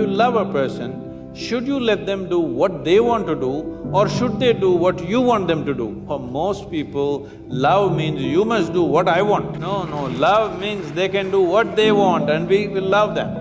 you love a person, should you let them do what they want to do or should they do what you want them to do? For most people, love means you must do what I want. No, no, love means they can do what they want and we will love them.